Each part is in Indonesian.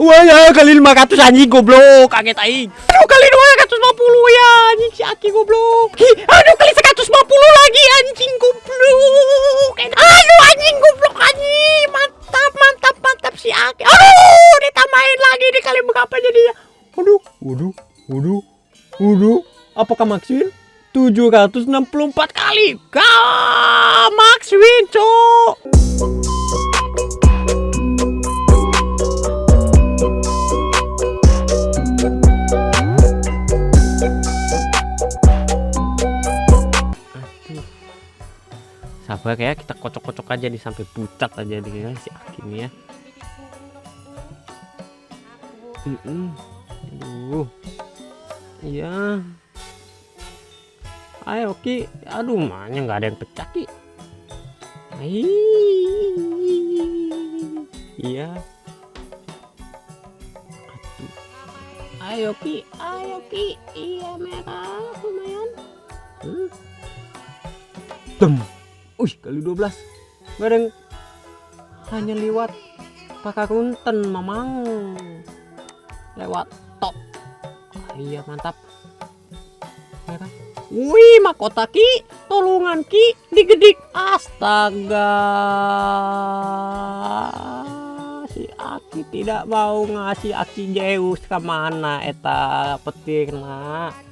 Wah ya kali 500 anjing goblok kaget aing. Aduh kali 250 ya anjing si Aki goblok. Hi, aduh kali 150 lagi anjing goblok. Aduh anjing goblok anjing. Mantap mantap mantap si Aki. Aduh ditambahin lagi di kali berapa jadinya. Waduh, waduh, waduh, waduh. Apakah Maxwin? 764 kali. Gak Maxwin, cok. Sabar ya kita kocok-kocok aja nih sampai pucat aja nih ya si Akim ya. Mm -mm. aduh. Iya. Ayo Ki. Aduh mana nggak ada yang pecah Ki? Iya. Ayo Ki. Ayo Ki. Iya merah lumayan. Hmm. Dem. Wih, kali 12. Bareng hanya lewat pakai kunten mamang. Lewat top. Ah, iya, mantap. Ya kan? Wih, makota ki, tolongan ki, digedik. Astaga. Si Aki tidak mau ngasih Aki Zeus ke mana eta petir nak.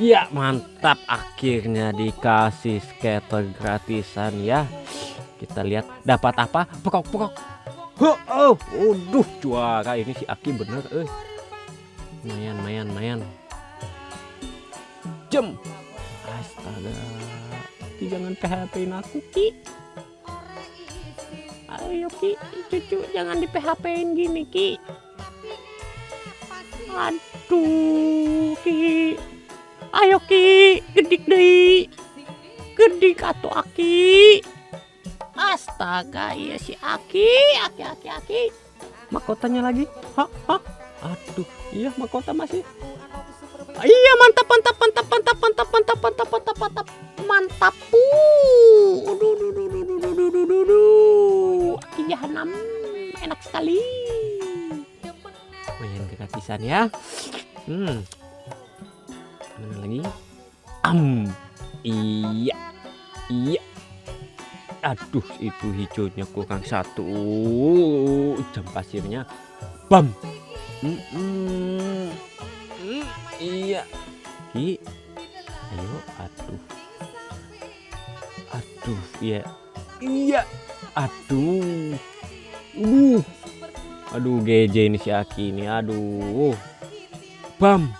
Ya mantap. Akhirnya dikasih skater gratisan ya. Kita lihat dapat apa. Pokok pokok oh, waduh juara ini si Aki bener eh. Mayan mayan mayan. Jam astaga. Ki jangan PHP aku Ki. Ayo Ki. Cucu jangan di PHP in gini Ki. Aduh ki gedik deh. Gedik atau aki? Astaga iya si aki aki aki aki. Mahkotanya lagi? Hah hah aduh iya mahkota masih. Iya mantap mantap mantap mantap mantap mantap mantap mantap mantap mantap. Puh duh duh duh duh duh duh duh duh duh aki jahanam enak sekali. Main gratisan ya. Hmm am iya. Iya. Aduh itu hijaunya kurang satu. Jam pasirnya. Bam. Mm -mm. Mm, iya. Ki. Ayo aduh. Aduh ya iya. Aduh. Uh. Aduh GJ ini si Aki ini. Aduh. Bam.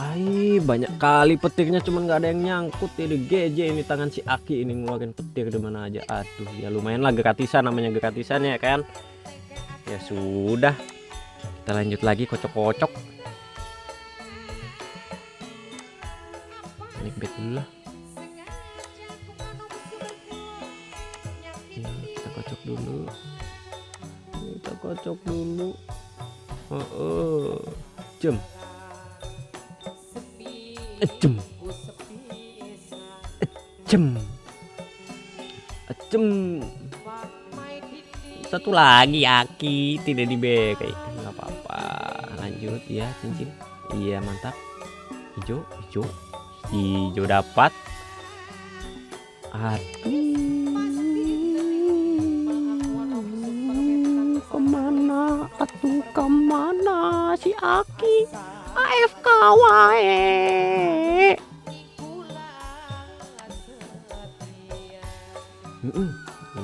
Ay, banyak kali petirnya cuman nggak ada yang nyangkut ini GJ ini tangan si Aki ini ngeluarin petir di mana aja. Aduh, ya lumayan lah gratisan namanya gratisan ya kan. Ya sudah. Kita lanjut lagi kocok-kocok. Ini dulu lah. Ya, kita kocok dulu. Kita kocok dulu. Oh, oh. Jam ejem ejem ejem satu lagi aki. Tidak di kayak nggak apa-apa. Lanjut ya cincin. Iya mantap. Hijau hijau. Hijau dapat. Aduh. Ke mana? Atuh ke mana si aki AFK wae.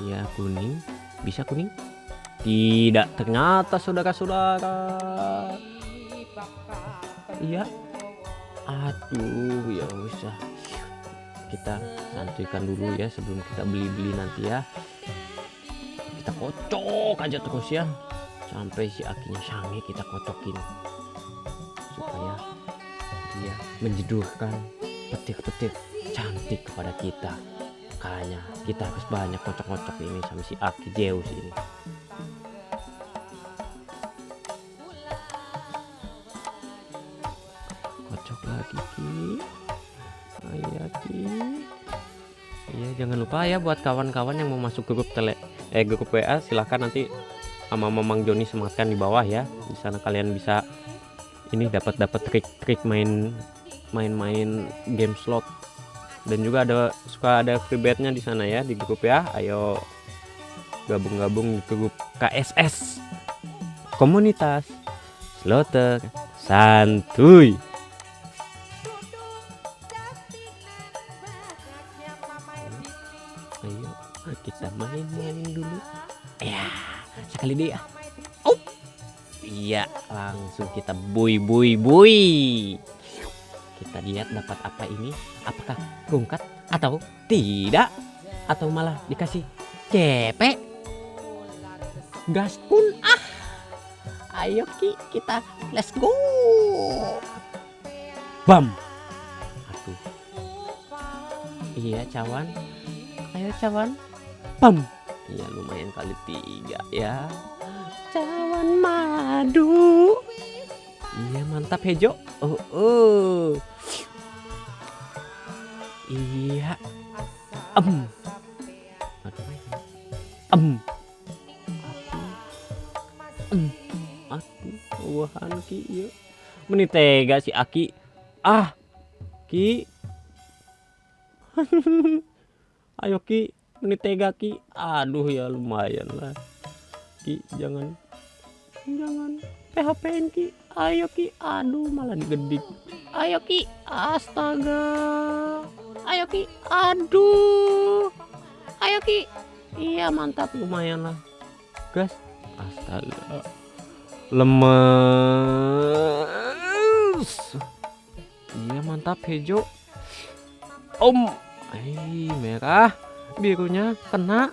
Iya kuning, bisa kuning? Tidak, ternyata saudara-saudara. Iya. Aduh, ya usah. Kita santuikan dulu ya sebelum kita beli-beli nanti ya. Kita kocok aja terus ya. Sampai si akinya sange kita kocokin menjedurkan petir-petir cantik kepada kita. Makanya kita harus banyak kocok-kocok ini sama si Aki Zeus ini. Kocok lagi Ki. Ayo Ki. Iya jangan lupa ya buat kawan-kawan yang mau masuk grup tele eh grup WA silahkan nanti sama Mamang Joni sematkan di bawah ya. Di sana kalian bisa ini dapat dapat trik-trik main main-main game slot. Dan juga ada suka ada free betnya di sana ya di grup ya. Ayo gabung-gabung di grup KSS komunitas slotter santuy. Ayo kita main-main dulu. Ya sekali ya oh iya langsung kita bui bui bui kita lihat dapat apa ini. Apakah rungkat atau tidak? Atau malah dikasih cepek gas pun ah! Ayo ki kita let's go! Bam! Aduh. Iya cawan. Ayo cawan. Bam! Iya lumayan kali tiga ya. Cawan madu. Iya mantap hejo. Oh, oh. Iya. Em. Em. Em. Aduh wahan ki iya. Meni tega si aki ah ki. Ayo ki. Meni tega ki. Aduh ya lumayan lah. Ki jangan. Jangan. PHP-in ki. Ayo ki. Aduh malah digedik ayo ki. Astaga ayo ki. Aduh. Ayo ki. Iya mantap. Lumayan lah. Gas. Astaga. Lemes. Iya mantap. Hijau. Om. Ih, merah. Birunya kena.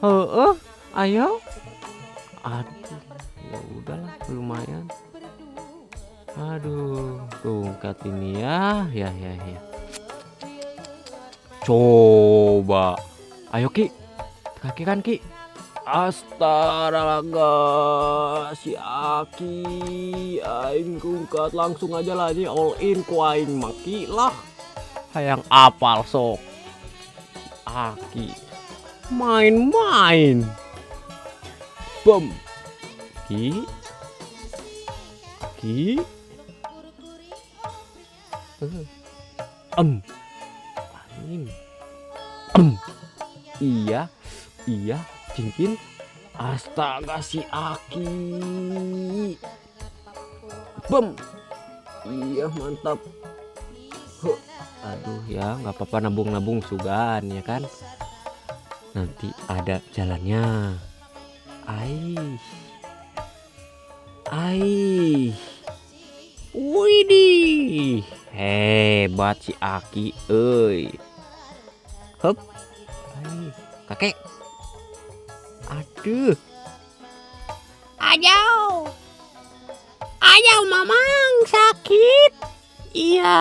Heeh. Ayo. Aduh ya udahlah. Lumayan. Aduh tongkat ini ya. Ya ya ya coba. Ayo ki. Kaki kan ki? Astaga si Aki. Aing kungkat langsung aja lah ini all in ku aing maki lah. Hayang apal sok. Aki. Main-main. Bom. Ki? Ki. Em. Angin Em Iya Iya Cincin. Astaga si Aki. Bem Iya mantap. Huh. Aduh ya nggak apa-apa nabung-nabung sugan ya kan? Nanti ada jalannya. Aish. Aish. Widih. Hebat si Aki euy Hup Aish. Kakek Aduh Ayo. Ayo mamang sakit. Iya.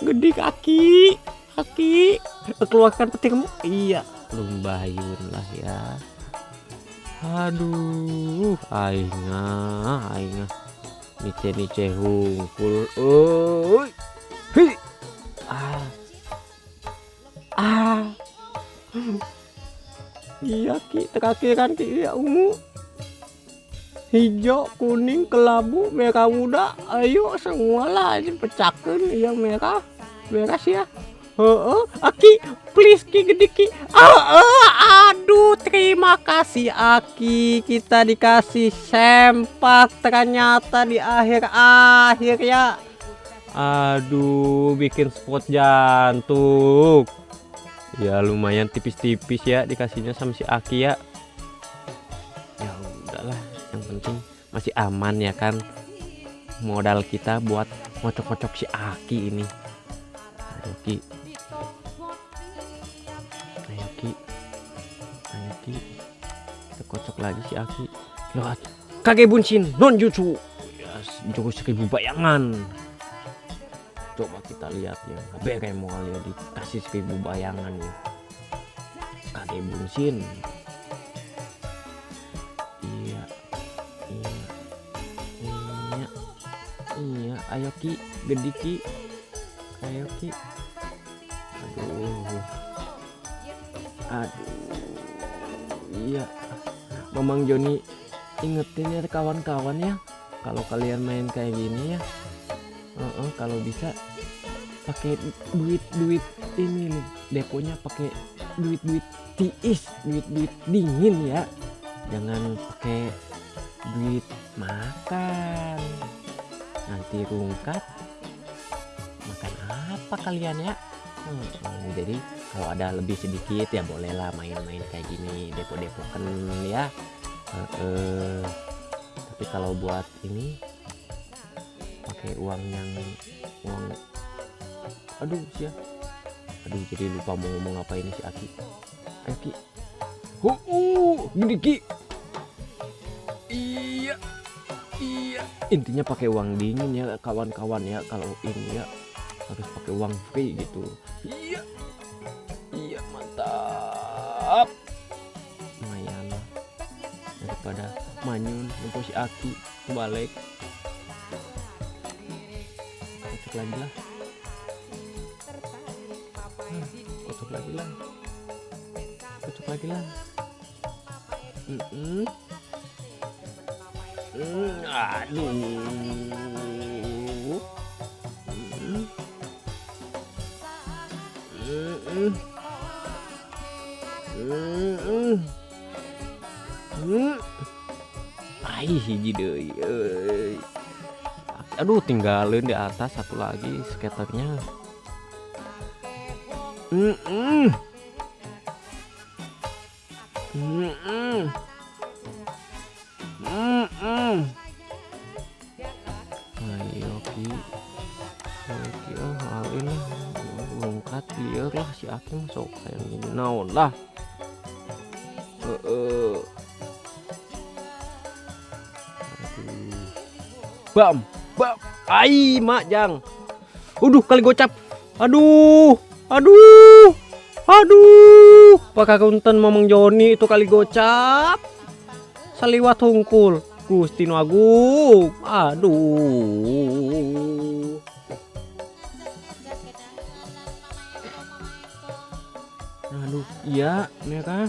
Gede kaki. Kaki. Keluarkan petirmu Iya Lumbayun lah ya Aduh Aingah Aingah Nice nice hungkul Oi Hi Ah Iya ki terakhiran ki iya ungu. Hijau, kuning, kelabu, merah muda. Ayo semua lah pecahkan yang merah. Beres ya. Heeh, Aki, please Ki gede Ki. Ah, ah, aduh, terima kasih Aki. Kita dikasih sempak ternyata di akhir-akhir ya. Aduh bikin spot jantung Ya lumayan tipis-tipis ya dikasihnya sama si Aki ya. Ya udahlah yang penting masih aman ya kan. Modal kita buat ngocok-ngocok si Aki ini. Ayo Ki. Ayo Ki. Ayo Ki. Kita kocok lagi si Aki. Lihat Kage bunshin non jutsu yes, seribu bayangan coba kita lihat ya. Beremol ya dikasih seribu bayangan ya. Kage bunshin iya. Iya. Iya. Iya. Ayo ki. Gede ki. Ayo ki. Aduh. Aduh. Iya. Mamang Joni ingetin ya kawan-kawan ya. Kalau kalian main kayak gini ya. Uh-uh, kalau bisa pakai duit duit ini nih. Deponya pakai duit duit tiis duit duit dingin ya. Jangan pakai duit makan. Nanti rungkat. Makan apa kalian ya? Hmm, jadi kalau ada lebih sedikit ya bolehlah main-main kayak gini depo-depo kan ya. Uh, uh, tapi kalau buat ini pakai uang yang uang aduh sih aduh jadi lupa mau ngomong apa ini si Aki. Ayo Ki. Oh, iya iya. Intinya pakai uang dingin ya kawan-kawan ya kalau ini ya harus pakai uang free gitu. Iya iya mantap. Lumayan daripada manyun nunggu si Aki balik. Kocok lagi lah Hmm, kocok lagi lah kocok lagi lah mm -mm. Mm, aduh Mm. Mm-mm. Mm-mm. Mm. Ai hiji deui. Aduh tinggalin di atas satu lagi skaternya. Mm-mm. Mm-mm. Mm-mm. Ayo Ki. Ayo Ki oh halin lah. Longkat liar lah si Aki masuk kayak gini naon lah. Heeh. Aduh. Bam, bam. Ai, mak jang. Uduh, kali gocap. Aduh. Aduh. Aduh. Pakai kunten Mamang Joni itu kali gocap. Saliwat hungkul. Gusti Agung. Aduh. Aduh, iya, mereka.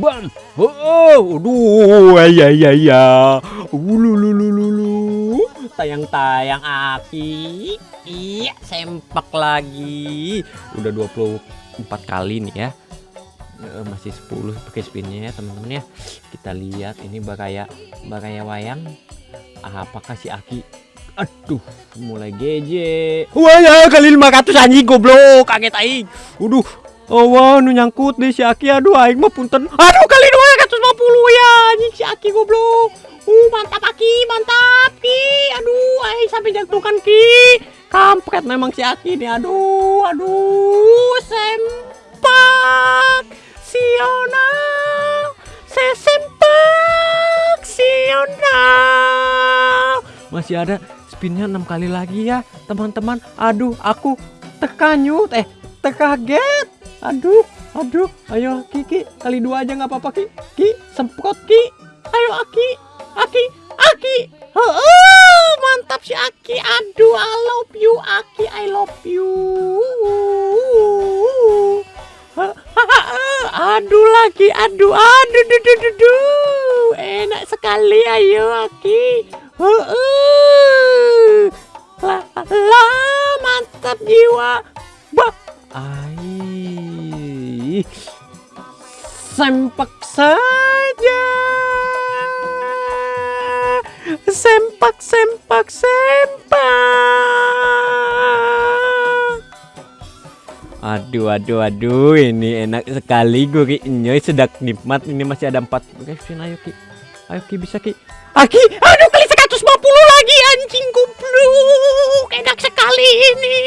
Bam. Oh, aduh, ya ya ya. Ulu lu lu lu lu. Tayang-tayang Aki. Iya, sempak lagi. Udah 24 kali nih ya. Eh, Masih 10 pakai spinnya ya, teman-teman ya. Kita lihat ini bakaya bakaya wayang. Apakah si Aki Aduh, mulai GJ. Wah ya kali 500 anjing goblok, kaget aing. Waduh. Oh wah, nu nyangkut deh si Aki. Aduh, aing mah punten. Aduh, kali 250 ya anjing si Aki goblok. Uh, mantap Aki, mantap Ki. Aduh, aing sampai jantungkan Ki. Kampret memang si Aki nih. Aduh, aduh, sempak. Siona. Sesempak. Siona. Masih ada spinnya enam kali lagi ya teman-teman aduh aku terkanyut eh terkaget aduh aduh. Ayo Kiki kali dua aja nggak apa-apa Ki. Ki semprot Ki. Ayo Aki. Aki Aki. Oh, mantap si Aki. Aduh I love you Aki. I love you. Aduh lagi aduh aduh duh, duh, duh, duh. enak sekali ayo Aki. Heeh. Lah, lah, mantap jiwa. Bah. Ai. Sempak saja. Sempak, sempak, sempak. Aduh, aduh, aduh, ini enak sekali gue Nyoy sedang nikmat. Ini masih ada empat. Guys, ayo Ki. Ayo Ki bisa Ki. Aki, aduh kali 150 lagi anjing goblok. Enak sekali ini.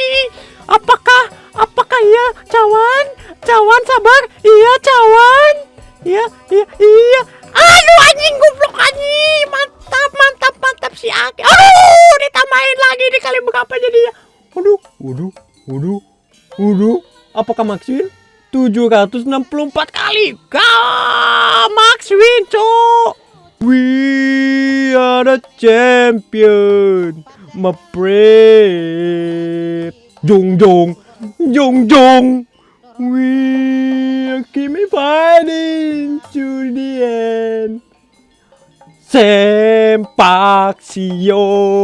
Apakah apakah ya cawan? Cawan sabar. Iya cawan. Iya, iya, iya. Aduh anjing goblok anjing. Mantap, mantap, mantap si Aki. Aduh, ditambahin lagi di kali berapa jadinya? Waduh, waduh, waduh, waduh. Apakah Maxwin? 764 kali. Gah, Maxwin, cok. We are the champion, my. Jong jong, jong jong. We keep fighting to the end. Sempak sional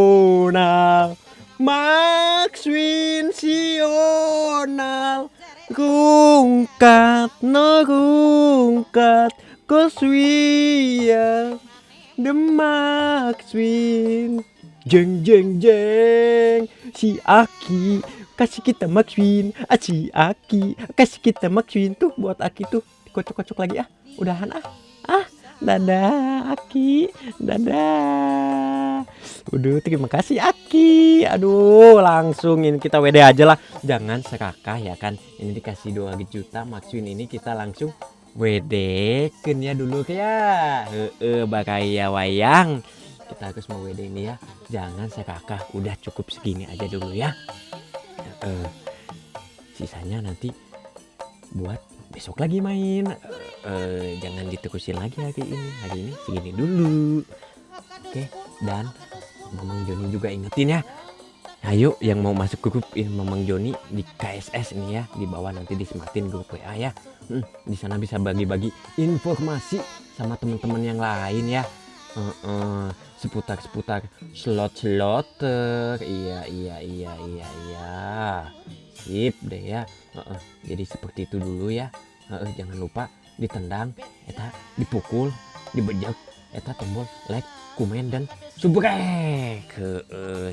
Max sional Rungkat no rungkat Cause we are the Max Jeng jeng jeng. Si Aki kasih kita ah, Si Aki. Kasih kita win Tuh buat Aki tuh Kocok-kocok lagi ah. Udahan ah. Ah Dadah Aki. Dadah. Udah terima kasih Aki. Aduh langsung ini kita WD aja lah. Jangan serakah ya kan. Ini dikasih 2 juta Maxwin ini kita langsung WD ya dulu ya. Heeh bakaya wayang. Kita harus mau WD ini ya. Jangan serakah. Udah cukup segini aja dulu ya Heeh Sisanya nanti Buat besok lagi main. Eh, jangan diterusin lagi hari ini hari ini segini dulu. Oke dan Mamang Joni juga ingetin ya. Ayo yang mau masuk grup ini Mamang Joni di KSS ini ya. Di bawah nanti disempatin grup WA ya. Hmm, di sana bisa bagi-bagi informasi sama teman-teman yang lain ya seputar seputar slot slot iya iya iya iya iya. Sip deh ya. Uh, uh. jadi seperti itu dulu ya. Uh, uh, jangan lupa ditendang eta dipukul dibejek eta tombol like komen dan subrek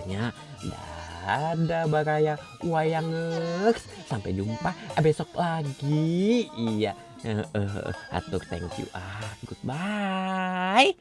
nya. Ada baraya. Wayang sampai jumpa besok lagi. Iya. Uh, uh, atur thank you ah. Goodbye